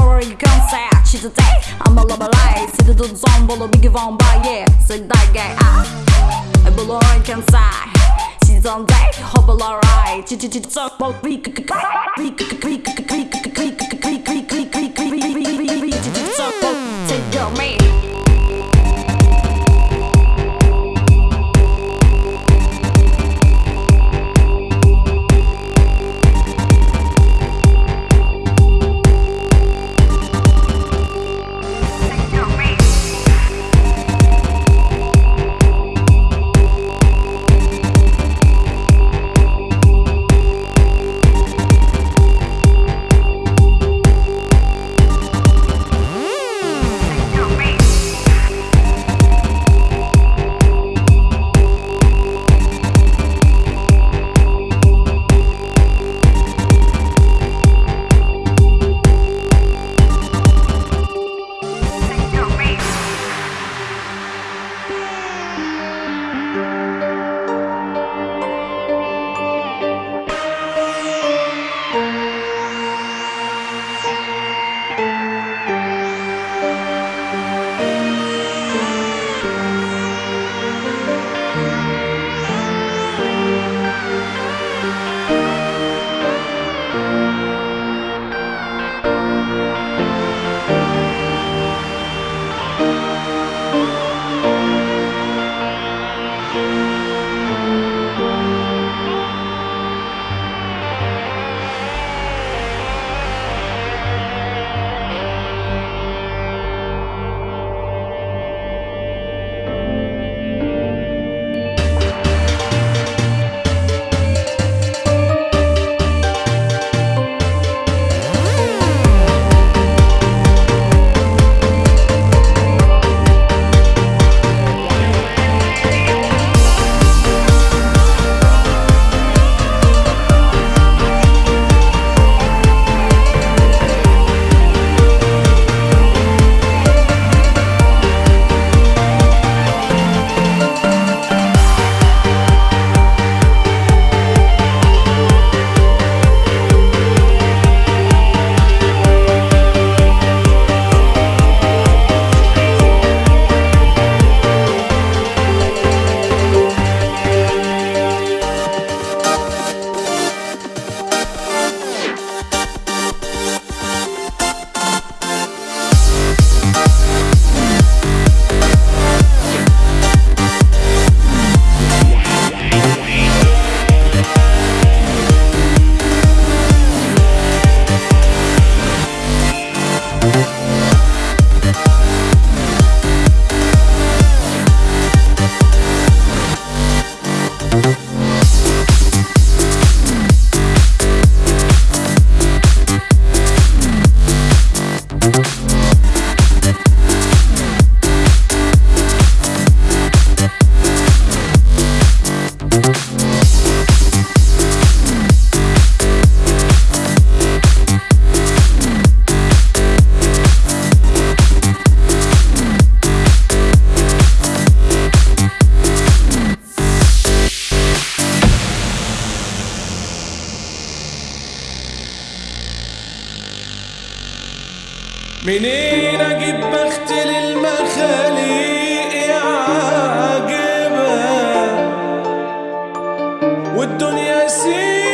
worry you can't say She today I'm a lover light See the dudes on bolo big von by yeah So that guy ah I below I can say She's on day hope alright Chi chi chi so bol we we we we Take والدنيا سين